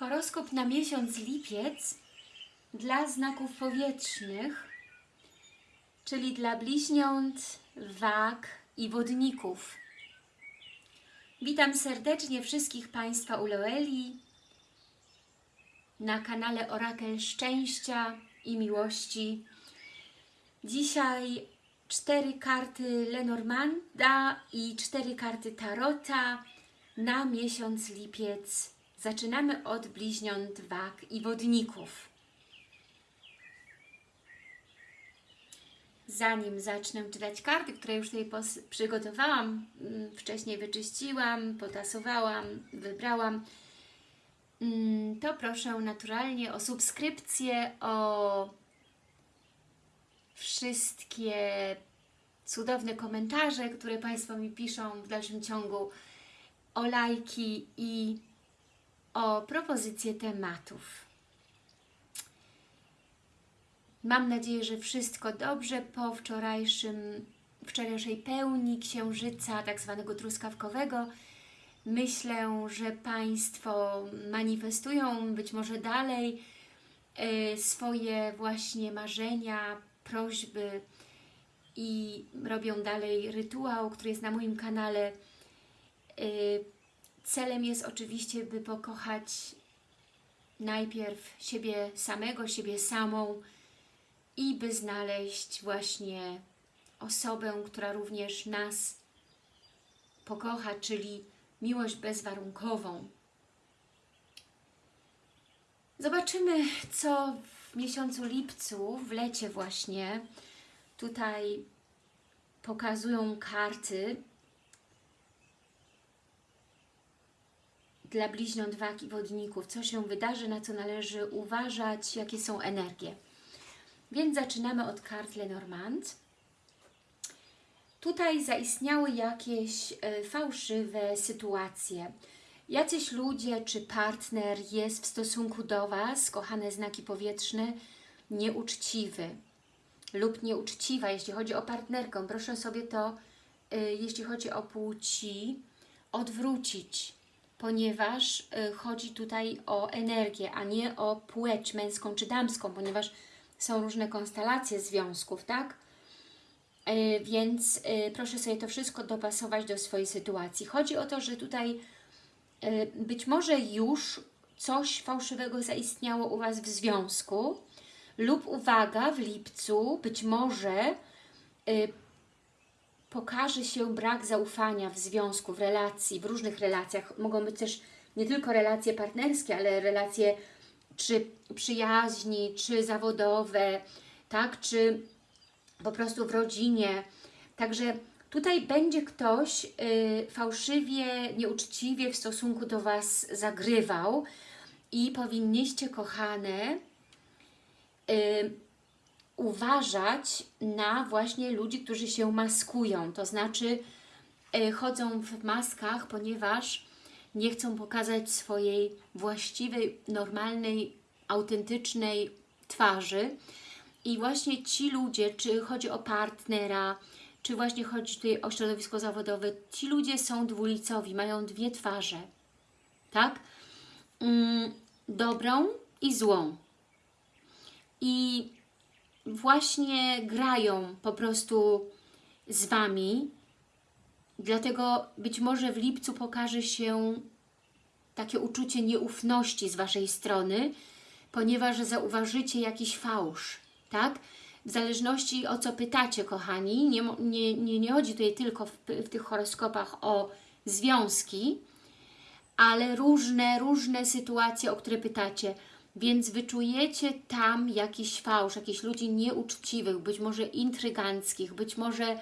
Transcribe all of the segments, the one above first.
Horoskop na miesiąc lipiec dla znaków powietrznych, czyli dla bliźniąt, wag i wodników. Witam serdecznie wszystkich Państwa u Loeli na kanale Orakel Szczęścia i Miłości. Dzisiaj cztery karty Lenormanda i cztery karty Tarota na miesiąc lipiec. Zaczynamy od bliźniąt, wag i wodników. Zanim zacznę czytać karty, które już tutaj przygotowałam, mm, wcześniej wyczyściłam, potasowałam, wybrałam, mm, to proszę naturalnie o subskrypcję, o wszystkie cudowne komentarze, które Państwo mi piszą w dalszym ciągu, o lajki i o propozycję tematów. Mam nadzieję, że wszystko dobrze po wczorajszym, wczorajszej pełni księżyca, tak zwanego truskawkowego. Myślę, że Państwo manifestują być może dalej y, swoje właśnie marzenia, prośby i robią dalej rytuał, który jest na moim kanale. Celem jest oczywiście, by pokochać najpierw siebie samego, siebie samą i by znaleźć właśnie osobę, która również nas pokocha, czyli miłość bezwarunkową. Zobaczymy, co w miesiącu lipcu, w lecie właśnie, tutaj pokazują karty dla bliźniąt wag i wodników, co się wydarzy, na co należy uważać, jakie są energie. Więc zaczynamy od kart Lenormand. Tutaj zaistniały jakieś e, fałszywe sytuacje. Jacyś ludzie czy partner jest w stosunku do Was, kochane znaki powietrzne, nieuczciwy lub nieuczciwa, jeśli chodzi o partnerkę. Proszę sobie to, e, jeśli chodzi o płci, odwrócić, ponieważ e, chodzi tutaj o energię, a nie o płeć męską czy damską, ponieważ są różne konstelacje związków, tak? E, więc e, proszę sobie to wszystko dopasować do swojej sytuacji. Chodzi o to, że tutaj być może już coś fałszywego zaistniało u Was w związku lub uwaga, w lipcu być może pokaże się brak zaufania w związku, w relacji, w różnych relacjach. Mogą być też nie tylko relacje partnerskie, ale relacje czy przyjaźni, czy zawodowe, tak, czy po prostu w rodzinie. Także tutaj będzie ktoś y, fałszywie, nieuczciwie w stosunku do Was zagrywał i powinniście, kochane, y, uważać na właśnie ludzi, którzy się maskują, to znaczy y, chodzą w maskach, ponieważ nie chcą pokazać swojej właściwej, normalnej, autentycznej twarzy. I właśnie ci ludzie, czy chodzi o partnera, czy właśnie chodzi tutaj o środowisko zawodowe, ci ludzie są dwulicowi, mają dwie twarze, tak? Mm, dobrą i złą. I właśnie grają po prostu z Wami, Dlatego być może w lipcu pokaże się takie uczucie nieufności z Waszej strony, ponieważ zauważycie jakiś fałsz, tak? W zależności o co pytacie, kochani, nie, nie, nie, nie chodzi tutaj tylko w, w tych horoskopach o związki, ale różne, różne sytuacje, o które pytacie, więc wyczujecie tam jakiś fałsz, jakichś ludzi nieuczciwych, być może intryganckich, być może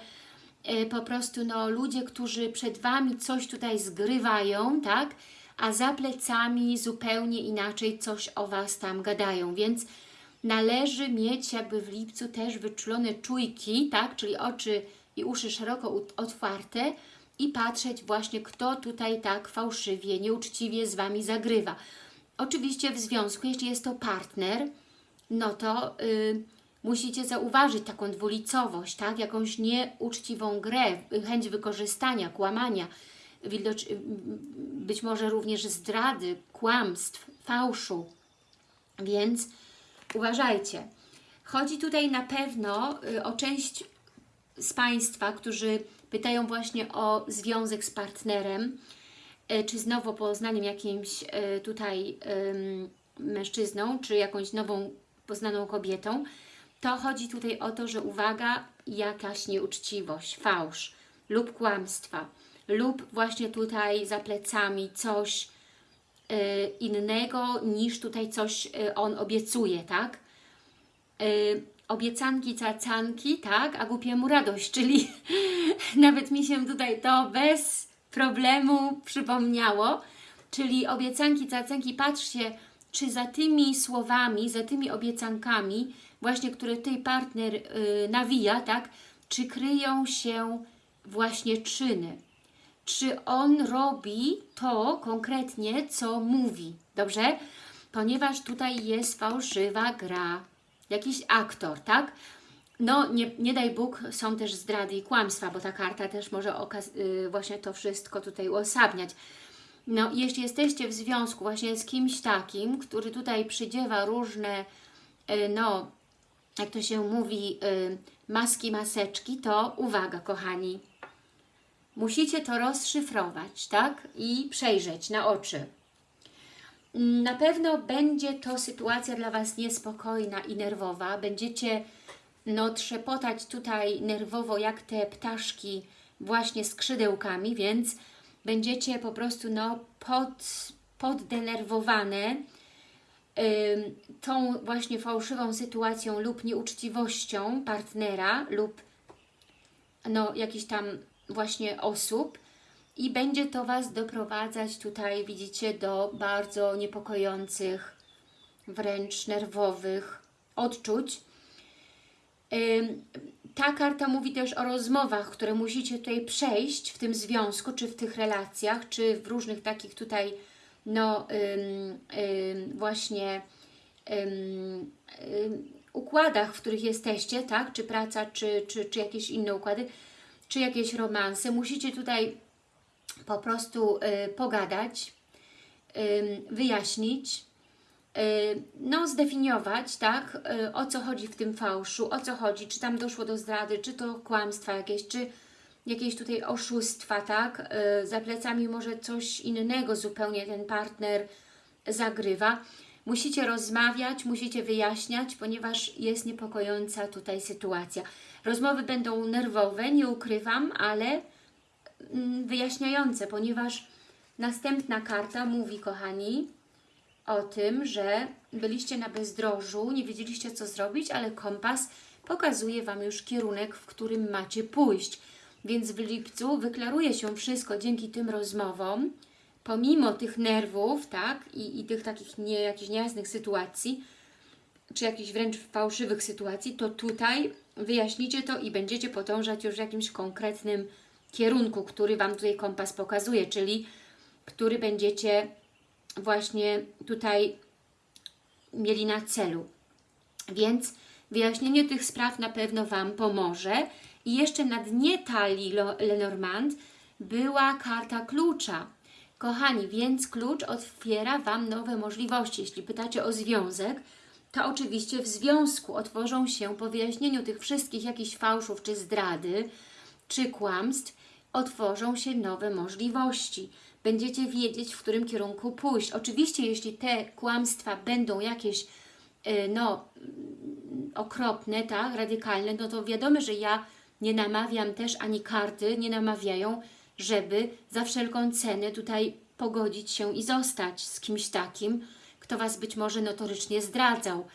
E, po prostu no, ludzie, którzy przed Wami coś tutaj zgrywają, tak? a za plecami zupełnie inaczej coś o Was tam gadają, więc należy mieć jakby w lipcu też wyczulone czujki, tak? czyli oczy i uszy szeroko otwarte i patrzeć właśnie, kto tutaj tak fałszywie, nieuczciwie z Wami zagrywa. Oczywiście w związku, jeśli jest to partner, no to... Yy, musicie zauważyć taką dwulicowość, tak? jakąś nieuczciwą grę, chęć wykorzystania, kłamania, być może również zdrady, kłamstw, fałszu. Więc uważajcie. Chodzi tutaj na pewno y, o część z Państwa, którzy pytają właśnie o związek z partnerem, y, czy z nowo poznanym jakimś y, tutaj mężczyzną, czy jakąś nową poznaną kobietą, to chodzi tutaj o to, że uwaga, jakaś nieuczciwość, fałsz lub kłamstwa, lub właśnie tutaj za plecami coś y, innego niż tutaj coś on obiecuje, tak? Obiecanki, cacanki, tak? A głupiemu radość, czyli nawet mi się tutaj to bez problemu przypomniało, czyli obiecanki, cacanki, patrzcie, czy za tymi słowami, za tymi obiecankami, właśnie które tutaj partner y, nawija, tak? Czy kryją się właśnie czyny? Czy on robi to konkretnie, co mówi? Dobrze? Ponieważ tutaj jest fałszywa gra. Jakiś aktor, tak? No, nie, nie daj Bóg, są też zdrady i kłamstwa, bo ta karta też może y, właśnie to wszystko tutaj uosabniać. No, jeśli jesteście w związku właśnie z kimś takim, który tutaj przydziewa różne, y, no, jak to się mówi, y, maski, maseczki, to uwaga, kochani, musicie to rozszyfrować, tak? I przejrzeć na oczy. Na pewno będzie to sytuacja dla Was niespokojna i nerwowa. Będziecie no, trzepotać tutaj nerwowo jak te ptaszki właśnie skrzydełkami, więc będziecie po prostu no, pod, poddenerwowane ym, tą właśnie fałszywą sytuacją lub nieuczciwością partnera lub no, jakichś tam właśnie osób i będzie to Was doprowadzać tutaj, widzicie, do bardzo niepokojących, wręcz nerwowych odczuć. Ta karta mówi też o rozmowach, które musicie tutaj przejść w tym związku, czy w tych relacjach, czy w różnych takich tutaj, no właśnie układach, w których jesteście, tak? Czy praca, czy, czy, czy jakieś inne układy, czy jakieś romanse. Musicie tutaj po prostu y, pogadać, y, wyjaśnić, no zdefiniować, tak, y, o co chodzi w tym fałszu, o co chodzi, czy tam doszło do zdrady, czy to kłamstwa jakieś, czy jakieś tutaj oszustwa, tak, y, za plecami może coś innego zupełnie ten partner zagrywa. Musicie rozmawiać, musicie wyjaśniać, ponieważ jest niepokojąca tutaj sytuacja. Rozmowy będą nerwowe, nie ukrywam, ale mm, wyjaśniające, ponieważ następna karta mówi, kochani, o tym, że byliście na bezdrożu, nie wiedzieliście co zrobić, ale kompas pokazuje Wam już kierunek, w którym macie pójść. Więc w lipcu wyklaruje się wszystko dzięki tym rozmowom, pomimo tych nerwów, tak, i, i tych takich nie, jakichś niejasnych sytuacji, czy jakichś wręcz fałszywych sytuacji, to tutaj wyjaśnicie to i będziecie podążać już w jakimś konkretnym kierunku, który Wam tutaj kompas pokazuje, czyli który będziecie właśnie tutaj mieli na celu. Więc wyjaśnienie tych spraw na pewno Wam pomoże. I jeszcze na dnie talii Lenormand była karta klucza. Kochani, więc klucz otwiera Wam nowe możliwości. Jeśli pytacie o związek, to oczywiście w związku otworzą się po wyjaśnieniu tych wszystkich jakichś fałszów, czy zdrady, czy kłamstw, otworzą się nowe możliwości. Będziecie wiedzieć, w którym kierunku pójść. Oczywiście, jeśli te kłamstwa będą jakieś y, no, okropne, tak, radykalne, no to wiadomo, że ja nie namawiam też, ani karty nie namawiają, żeby za wszelką cenę tutaj pogodzić się i zostać z kimś takim, kto Was być może notorycznie zdradzał.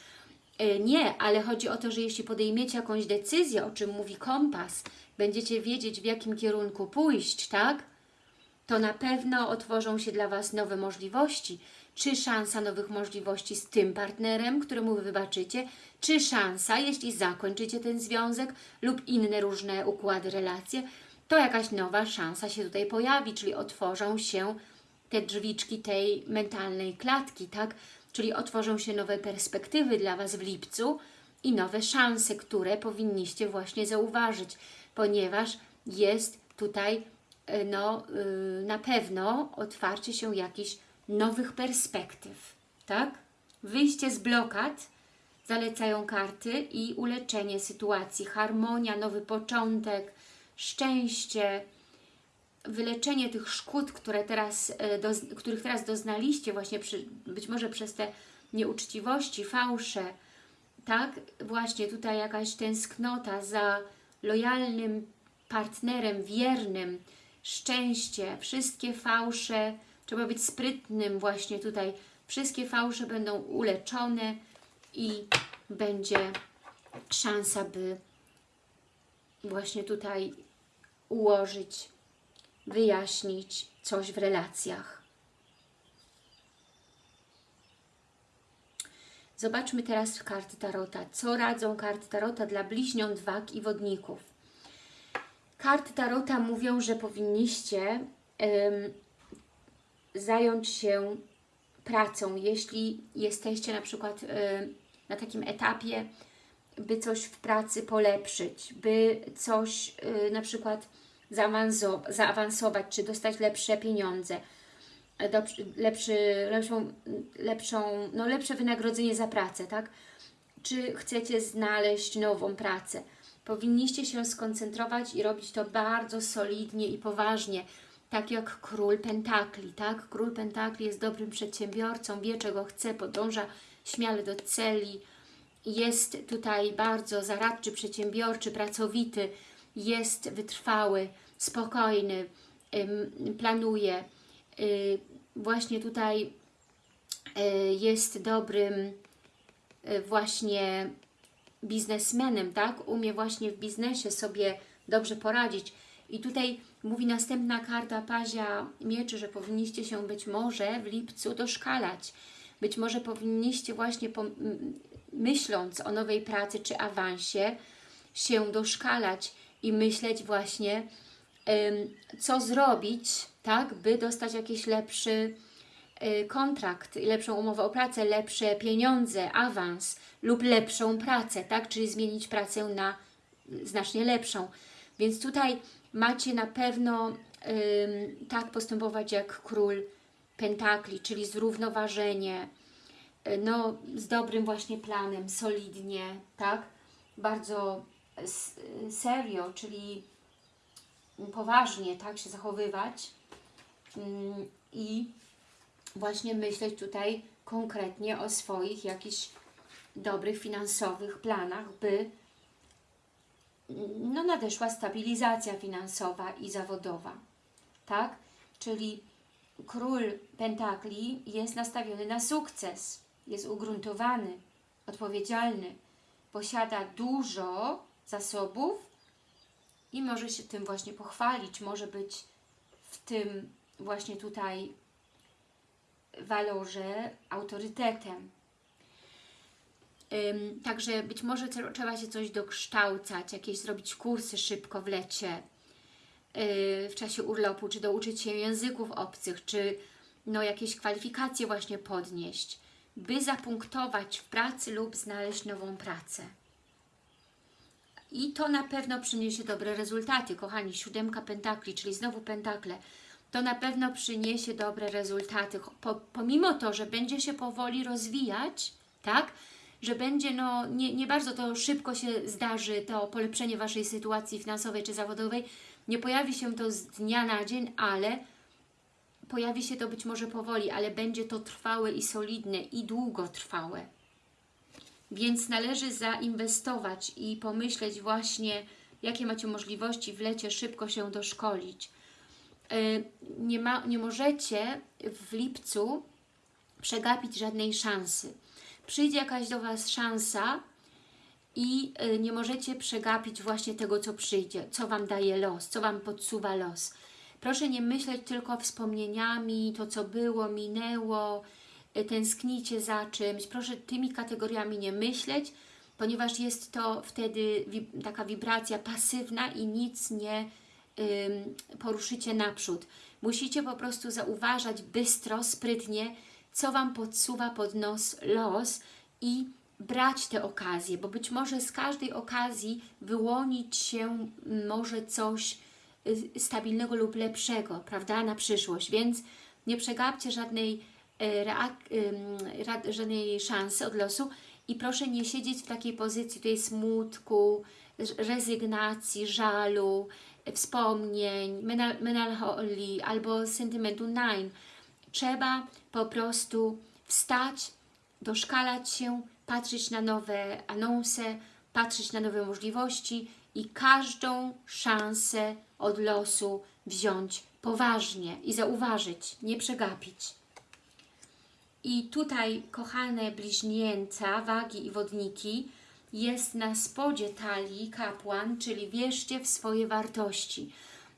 E, nie, ale chodzi o to, że jeśli podejmiecie jakąś decyzję, o czym mówi kompas, będziecie wiedzieć, w jakim kierunku pójść, tak? To na pewno otworzą się dla Was nowe możliwości. Czy szansa nowych możliwości z tym partnerem, któremu Wy wybaczycie, czy szansa, jeśli zakończycie ten związek lub inne różne układy, relacje, to jakaś nowa szansa się tutaj pojawi, czyli otworzą się te drzwiczki tej mentalnej klatki, tak? Czyli otworzą się nowe perspektywy dla Was w lipcu i nowe szanse, które powinniście właśnie zauważyć, ponieważ jest tutaj no, yy, na pewno otwarcie się jakichś nowych perspektyw. tak? Wyjście z blokad zalecają karty i uleczenie sytuacji, harmonia, nowy początek, szczęście, wyleczenie tych szkód, które teraz, doz, których teraz doznaliście właśnie przy, być może przez te nieuczciwości, fałsze, tak? Właśnie tutaj jakaś tęsknota za lojalnym partnerem, wiernym, szczęście, wszystkie fałsze, trzeba być sprytnym właśnie tutaj, wszystkie fałsze będą uleczone i będzie szansa, by właśnie tutaj ułożyć, wyjaśnić coś w relacjach. Zobaczmy teraz karty Tarota. Co radzą karty Tarota dla bliźniąt, wag i wodników? Karty Tarota mówią, że powinniście zająć się pracą, jeśli jesteście na przykład na takim etapie, by coś w pracy polepszyć, by coś yy, na przykład zaawansować, czy dostać lepsze pieniądze, lepszy, lepszą, lepszą, no lepsze wynagrodzenie za pracę, tak? Czy chcecie znaleźć nową pracę? Powinniście się skoncentrować i robić to bardzo solidnie i poważnie, tak jak Król Pentakli, tak? Król Pentakli jest dobrym przedsiębiorcą, wie czego chce, podąża śmiale do celi, jest tutaj bardzo zaradczy, przedsiębiorczy, pracowity, jest wytrwały, spokojny, planuje, y, właśnie tutaj y, jest dobrym y, właśnie biznesmenem, tak? Umie właśnie w biznesie sobie dobrze poradzić. I tutaj mówi następna karta Pazia Mieczy, że powinniście się być może w lipcu doszkalać. Być może powinniście właśnie myśląc o nowej pracy czy awansie się doszkalać i myśleć właśnie co zrobić, tak, by dostać jakiś lepszy kontrakt, lepszą umowę o pracę, lepsze pieniądze, awans lub lepszą pracę, tak, czyli zmienić pracę na znacznie lepszą. Więc tutaj macie na pewno tak postępować jak król pentakli, czyli zrównoważenie, y, no z dobrym właśnie planem, solidnie, tak, bardzo serio, czyli poważnie tak się zachowywać. Mm, i właśnie myśleć tutaj konkretnie o swoich jakichś dobrych finansowych planach, by no, nadeszła stabilizacja finansowa i zawodowa. Tak? Czyli król pentakli jest nastawiony na sukces, jest ugruntowany, odpowiedzialny, posiada dużo zasobów i może się tym właśnie pochwalić, może być w tym właśnie tutaj walorze autorytetem. Także być może trzeba się coś dokształcać, jakieś zrobić kursy szybko w lecie, yy, w czasie urlopu, czy douczyć się języków obcych, czy no, jakieś kwalifikacje właśnie podnieść, by zapunktować w pracy lub znaleźć nową pracę. I to na pewno przyniesie dobre rezultaty, kochani. Siódemka pentakli, czyli znowu pentakle. To na pewno przyniesie dobre rezultaty. Po, pomimo to, że będzie się powoli rozwijać, tak? Że będzie, no, nie, nie bardzo to szybko się zdarzy, to polepszenie Waszej sytuacji finansowej czy zawodowej. Nie pojawi się to z dnia na dzień, ale pojawi się to być może powoli, ale będzie to trwałe i solidne i długotrwałe. Więc należy zainwestować i pomyśleć właśnie, jakie macie możliwości w lecie szybko się doszkolić. E, nie, ma, nie możecie w lipcu przegapić żadnej szansy. Przyjdzie jakaś do Was szansa i e, nie możecie przegapić właśnie tego, co przyjdzie, co Wam daje los, co Wam podsuwa los. Proszę nie myśleć tylko wspomnieniami, to co było, minęło, tęsknicie za czymś, proszę tymi kategoriami nie myśleć, ponieważ jest to wtedy taka wibracja pasywna i nic nie poruszycie naprzód. Musicie po prostu zauważać bystro, sprytnie, co Wam podsuwa pod nos los i brać te okazje, bo być może z każdej okazji wyłonić się może coś y, stabilnego lub lepszego, prawda, na przyszłość, więc nie przegapcie żadnej ra- żadnej szansy od losu i proszę nie siedzieć w takiej pozycji tutaj smutku, rezygnacji, żalu, wspomnień, melancholii albo sentymentu nine. Trzeba po prostu wstać, doszkalać się, patrzeć na nowe anonse, patrzeć na nowe możliwości i każdą szansę od losu wziąć poważnie i zauważyć, nie przegapić. I tutaj, kochane bliźnięta, wagi i wodniki, jest na spodzie talii kapłan, czyli wierzcie w swoje wartości.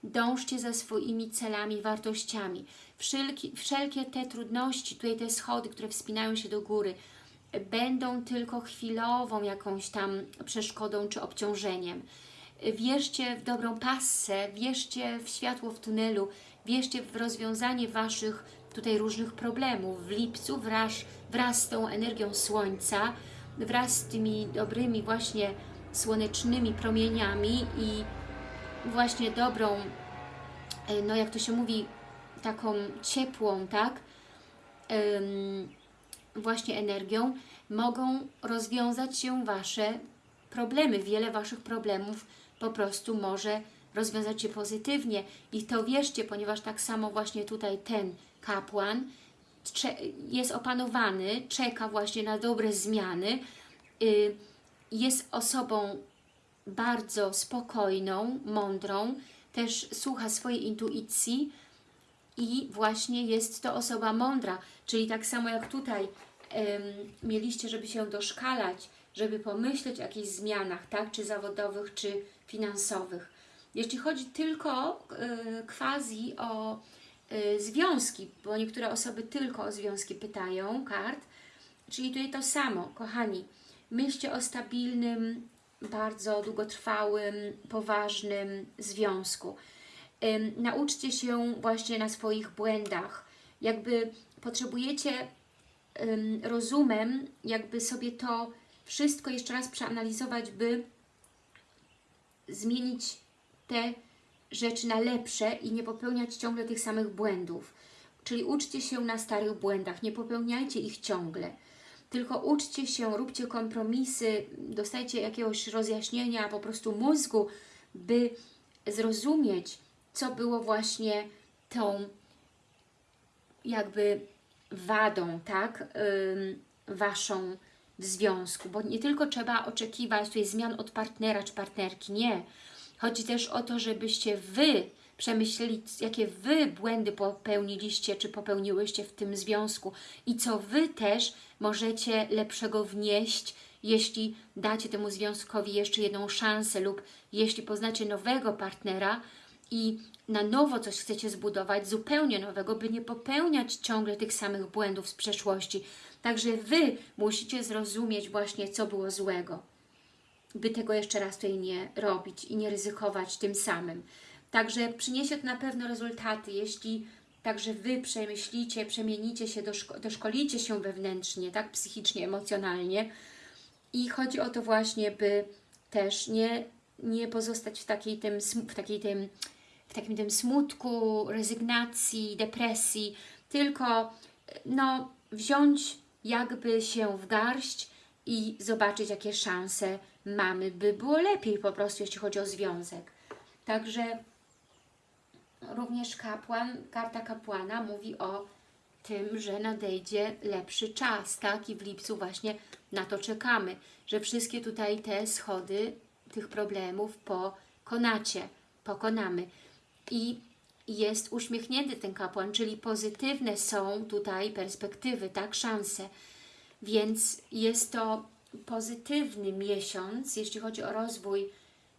Dążcie za swoimi celami, wartościami. Wszelki, wszelkie te trudności, tutaj te schody, które wspinają się do góry, będą tylko chwilową jakąś tam przeszkodą czy obciążeniem. Wierzcie w dobrą passę, wierzcie w światło w tunelu, wierzcie w rozwiązanie Waszych tutaj różnych problemów. W lipcu wraz, wraz z tą energią Słońca, wraz z tymi dobrymi właśnie słonecznymi promieniami i właśnie dobrą, e, no jak to się mówi, taką ciepłą, tak, właśnie energią, mogą rozwiązać się Wasze problemy. Wiele Waszych problemów po prostu może rozwiązać się pozytywnie. I to wierzcie, ponieważ tak samo właśnie tutaj ten kapłan jest opanowany, czeka właśnie na dobre zmiany, y, jest osobą bardzo spokojną, mądrą, też słucha swojej intuicji i właśnie jest to osoba mądra, czyli tak samo jak tutaj mieliście, żeby się doszkalać, żeby pomyśleć o jakichś zmianach, tak, czy zawodowych, czy finansowych. Jeśli chodzi tylko e, quasi o związki, bo niektóre osoby tylko o związki pytają kart, czyli tutaj to samo, kochani, myślcie o stabilnym, bardzo długotrwałym, poważnym związku. Nauczcie się właśnie na swoich błędach. Jakby potrzebujecie rozumem, jakby sobie to wszystko jeszcze raz przeanalizować, by zmienić te rzeczy na lepsze i nie popełniać ciągle tych samych błędów. Czyli uczcie się na starych błędach, nie popełniajcie ich ciągle. Tylko uczcie się, róbcie kompromisy, dostajcie jakiegoś rozjaśnienia po prostu mózgu, by zrozumieć, co było właśnie tą jakby wadą, tak, Waszą w związku, bo nie tylko trzeba oczekiwać tutaj zmian od partnera czy partnerki, nie. Chodzi też o to, żebyście Wy przemyśleli, jakie Wy błędy popełniliście, czy popełniłyście w tym związku i co Wy też możecie lepszego wnieść, jeśli dacie temu związkowi jeszcze jedną szansę lub jeśli poznacie nowego partnera i na nowo coś chcecie zbudować, zupełnie nowego, by nie popełniać ciągle tych samych błędów z przeszłości. Także Wy musicie zrozumieć właśnie, co było złego, by tego jeszcze raz tutaj nie robić i nie ryzykować tym samym. Także przyniesie to na pewno rezultaty, jeśli także Wy przemyślicie, przemienicie się, doszko doszkolicie się wewnętrznie, tak, psychicznie, emocjonalnie i chodzi o to właśnie, by też nie, nie pozostać w takiej tym, w takiej tym, w takim tym smutku, rezygnacji, depresji, tylko no, wziąć jakby się w garść i zobaczyć, jakie szanse mamy, by było lepiej po prostu, jeśli chodzi o związek. Także również kapłan, karta kapłana mówi o tym, że nadejdzie lepszy czas, tak? I w lipcu właśnie na to czekamy, że wszystkie tutaj te schody tych problemów pokonacie, pokonamy. I jest uśmiechnięty ten kapłan, czyli pozytywne są tutaj perspektywy, tak? Szanse. Więc jest to pozytywny miesiąc, jeśli chodzi o rozwój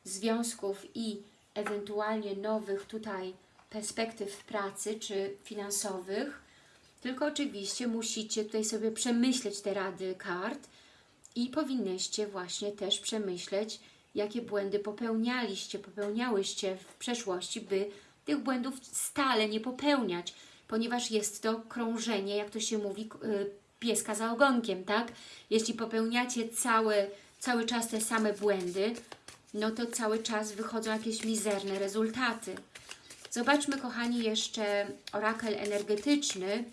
związków i ewentualnie nowych tutaj perspektyw pracy czy finansowych. Tylko oczywiście musicie tutaj sobie przemyśleć te rady kart i powinnyście właśnie też przemyśleć, jakie błędy popełnialiście, popełniałyście w przeszłości, by tych błędów stale nie popełniać, ponieważ jest to krążenie, jak to się mówi, y, pieska za ogonkiem, tak? Jeśli popełniacie cały, cały czas te same błędy, no to cały czas wychodzą jakieś mizerne rezultaty. Zobaczmy, kochani, jeszcze orakel energetyczny.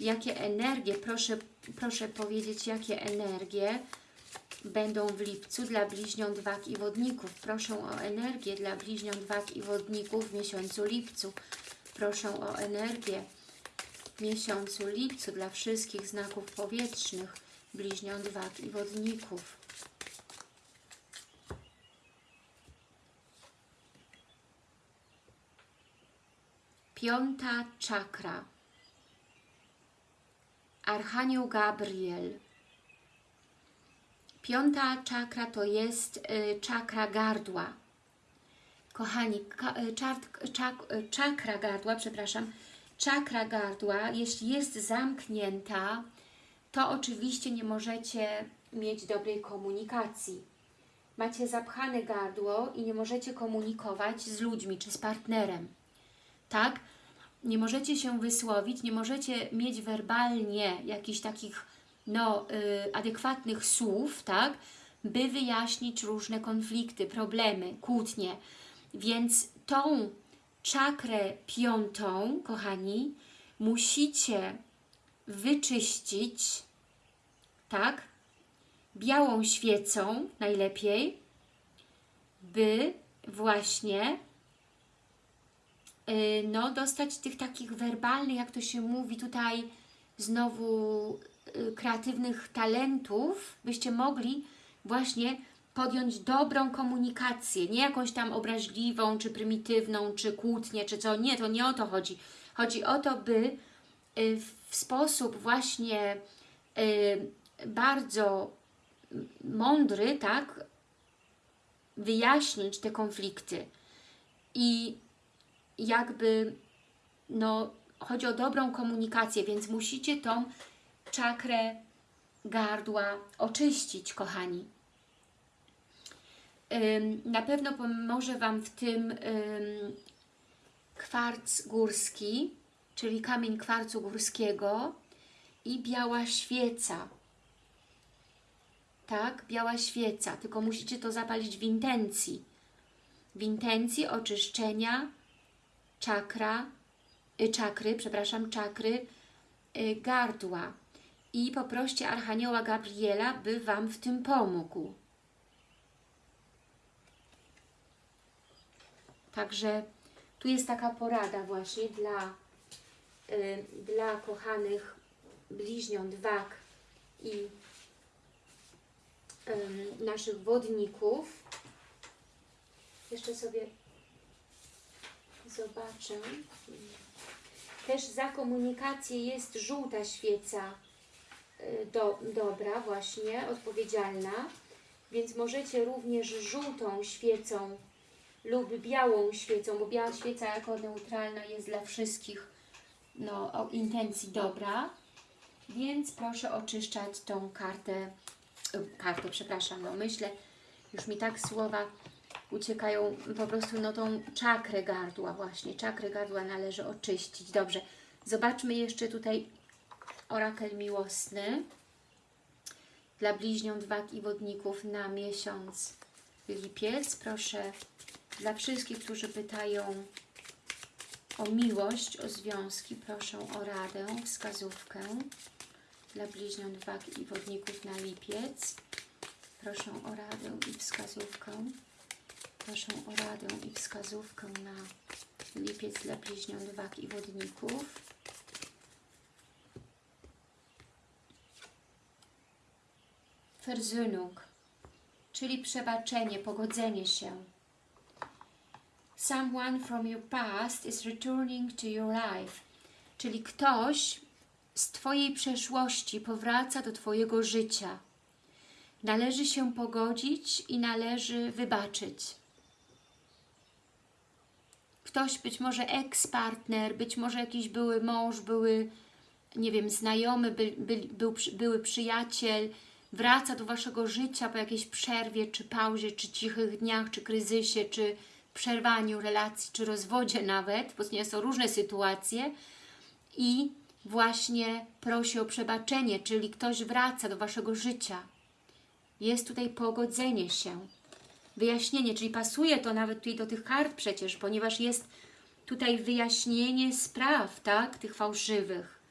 Jakie energie, proszę, proszę powiedzieć, jakie energie będą w lipcu dla bliźniąt wag i wodników. Proszę o energię dla bliźniąt wag i wodników w miesiącu lipcu. Proszę o energię w miesiącu lipcu dla wszystkich znaków powietrznych, bliźniąt wag i wodników. Piąta czakra. Archanioł Gabriel. Piąta czakra to jest y, czakra gardła. Kochani, y, czak, y, czakra gardła, przepraszam, czakra gardła, jeśli jest zamknięta, to oczywiście nie możecie mieć dobrej komunikacji. Macie zapchane gardło i nie możecie komunikować z ludźmi czy z partnerem. Tak? Nie możecie się wysłowić, nie możecie mieć werbalnie jakichś takich no, y, adekwatnych słów, tak? By wyjaśnić różne konflikty, problemy, kłótnie. Więc tą czakrę piątą, kochani, musicie wyczyścić, tak? Białą świecą najlepiej, by właśnie y, no, dostać tych takich werbalnych, jak to się mówi tutaj, znowu y, kreatywnych talentów, byście mogli właśnie podjąć dobrą komunikację, nie jakąś tam obraźliwą, czy prymitywną, czy kłótnię, czy co. Nie, to nie o to chodzi. Chodzi o to, by y, w sposób właśnie y, bardzo mądry, tak, wyjaśnić te konflikty i jakby, no, chodzi o dobrą komunikację, więc musicie tą czakrę gardła oczyścić, kochani. Na pewno pomoże Wam w tym ym, kwarc górski, czyli kamień kwarcu górskiego i biała świeca. Tak, biała świeca, tylko musicie to zapalić w intencji. W intencji oczyszczenia czakra, y, czakry, przepraszam, czakry y, gardła. I poproście Archanioła Gabriela, by Wam w tym pomógł. Także tu jest taka porada właśnie dla, y, dla kochanych bliźniąt wag i ym, naszych wodników. Jeszcze sobie zobaczę. Też za komunikację jest żółta świeca y, do, dobra, właśnie, odpowiedzialna. Więc możecie również żółtą świecą lub białą świecą, bo biała świeca jako neutralna jest dla wszystkich no, o intencji dobra. Więc proszę oczyszczać tą kartę, kartę, przepraszam, no myślę, już mi tak słowa uciekają, po prostu no tą czakrę gardła właśnie, czakrę gardła należy oczyścić. Dobrze, zobaczmy jeszcze tutaj orakel miłosny dla bliźniąt wag i wodników na miesiąc lipiec. Proszę dla wszystkich, którzy pytają o miłość, o związki, proszę o radę, wskazówkę dla bliźniąt wag i wodników na lipiec. Proszę o radę i wskazówkę. Proszę o radę i wskazówkę na lipiec dla bliźniąt wag i wodników. Versöhnung, czyli przebaczenie, pogodzenie się. Someone from your past is returning to your life, czyli ktoś z Twojej przeszłości powraca do Twojego życia. Należy się pogodzić i należy wybaczyć. Ktoś, być może eks-partner, być może jakiś były mąż, były, nie wiem, znajomy, by, by, był, były przyjaciel, wraca do Waszego życia po jakiejś przerwie, czy pauzie, czy cichych dniach, czy kryzysie, czy przerwaniu relacji, czy rozwodzie nawet, bo są różne sytuacje i właśnie prosi o przebaczenie, czyli ktoś wraca do Waszego życia. Jest tutaj pogodzenie się, wyjaśnienie, czyli pasuje to nawet tutaj do tych kart przecież, ponieważ jest tutaj wyjaśnienie spraw, tak, tych fałszywych.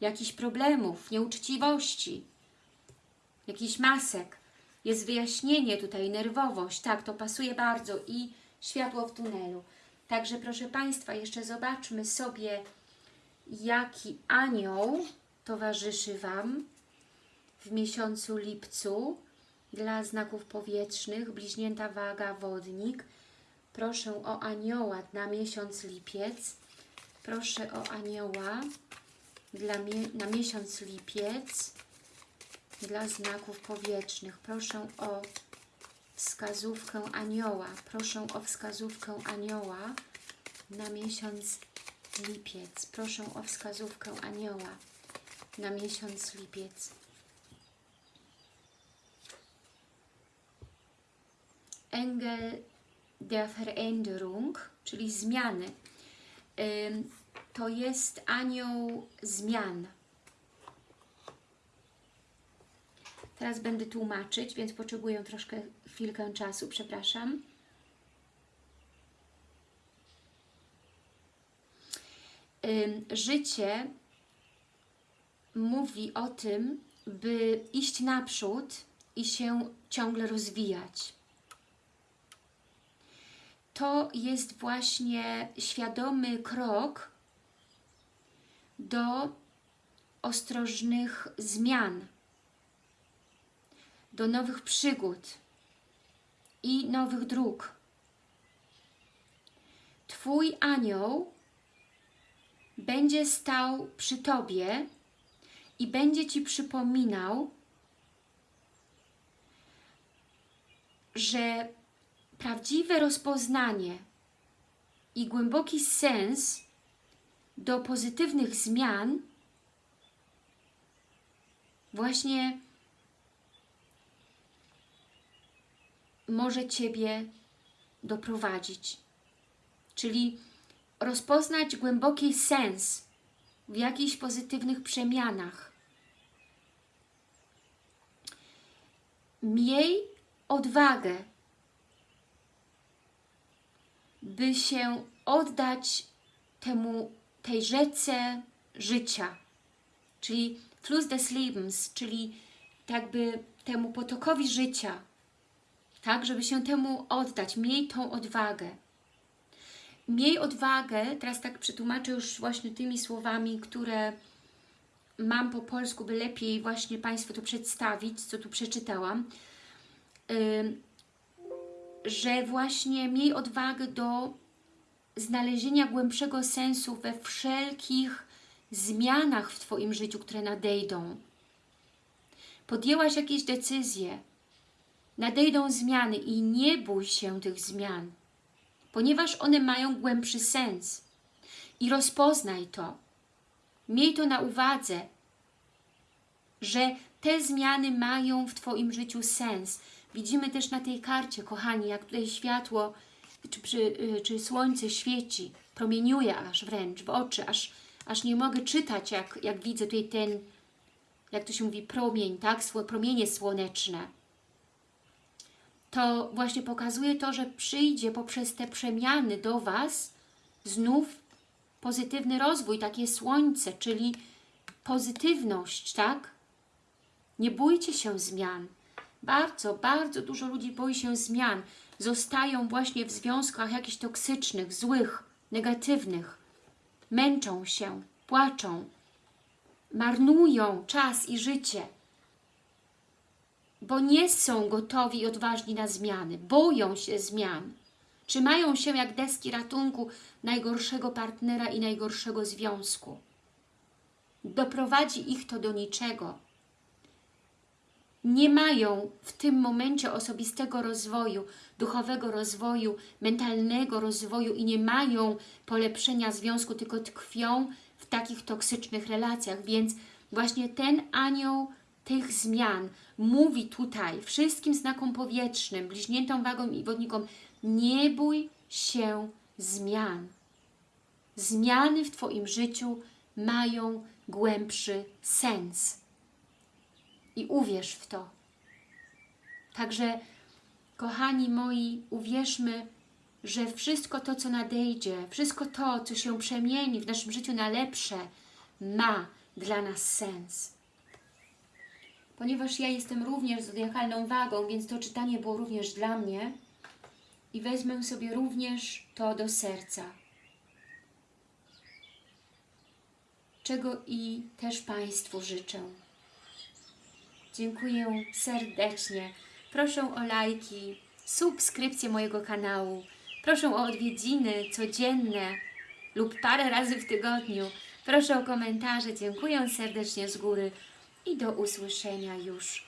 jakichś problemów, nieuczciwości, jakichś masek. Jest wyjaśnienie tutaj, nerwowość, tak, to pasuje bardzo i światło w tunelu. Także proszę Państwa, jeszcze zobaczmy sobie, jaki anioł towarzyszy Wam w miesiącu lipcu dla znaków powietrznych, bliźnięta waga, wodnik. Proszę o anioła na miesiąc lipiec. Proszę o anioła dla na miesiąc lipiec dla znaków powietrznych. Proszę o wskazówkę anioła. Proszę o wskazówkę anioła na miesiąc lipiec. Proszę o wskazówkę anioła na miesiąc lipiec. Engel der Veränderung, czyli zmiany. To jest anioł zmian. Teraz będę tłumaczyć, więc potrzebuję troszkę chwilkę czasu, przepraszam. Życie mówi o tym, by iść naprzód i się ciągle rozwijać. To jest właśnie świadomy krok do ostrożnych zmian, do nowych przygód i nowych dróg. Twój anioł będzie stał przy Tobie i będzie Ci przypominał, że prawdziwe rozpoznanie i głęboki sens do pozytywnych zmian właśnie może Ciebie doprowadzić. Czyli rozpoznać głęboki sens w jakichś pozytywnych przemianach. Miej odwagę, by się oddać temu, tej rzece życia, czyli Fluss des Lebens, czyli tak by temu potokowi życia, tak, żeby się temu oddać. Miej tą odwagę. Miej odwagę, teraz tak przetłumaczę już właśnie tymi słowami, które mam po polsku, by lepiej właśnie Państwu to przedstawić, co tu przeczytałam, że właśnie miej odwagę do znalezienia głębszego sensu we wszelkich zmianach w Twoim życiu, które nadejdą. Podjęłaś jakieś decyzje, nadejdą zmiany i nie bój się tych zmian, ponieważ one mają głębszy sens. I rozpoznaj to. Miej to na uwadze, że te zmiany mają w Twoim życiu sens. Widzimy też na tej karcie, kochani, jak tutaj światło czy, przy, czy słońce świeci, promieniuje aż wręcz w oczy, aż, aż nie mogę czytać, jak, jak widzę tutaj ten, jak to się mówi, promień, tak? Promienie słoneczne. To właśnie pokazuje to, że przyjdzie poprzez te przemiany do Was znów pozytywny rozwój, takie słońce, czyli pozytywność, tak? Nie bójcie się zmian. Bardzo, bardzo dużo ludzi boi się zmian. Zostają właśnie w związkach jakichś toksycznych, złych, negatywnych. Męczą się, płaczą, marnują czas i życie, bo nie są gotowi i odważni na zmiany, boją się zmian. Trzymają się jak deski ratunku najgorszego partnera i najgorszego związku. Doprowadzi ich to do niczego nie mają w tym momencie osobistego rozwoju, duchowego rozwoju, mentalnego rozwoju i nie mają polepszenia związku, tylko tkwią w takich toksycznych relacjach, więc właśnie ten anioł tych zmian mówi tutaj wszystkim znakom powietrznym, bliźniętom wagom i wodnikom, nie bój się zmian. Zmiany w Twoim życiu mają głębszy sens i uwierz w to. Także, kochani moi, uwierzmy, że wszystko to, co nadejdzie, wszystko to, co się przemieni w naszym życiu na lepsze, ma dla nas sens. Ponieważ ja jestem również zodiakalną wagą, więc to czytanie było również dla mnie i wezmę sobie również to do serca. Czego i też Państwu życzę. Dziękuję serdecznie. Proszę o lajki, subskrypcję mojego kanału. Proszę o odwiedziny codzienne lub parę razy w tygodniu. Proszę o komentarze. Dziękuję serdecznie z góry i do usłyszenia już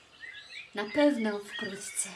na pewno wkrótce.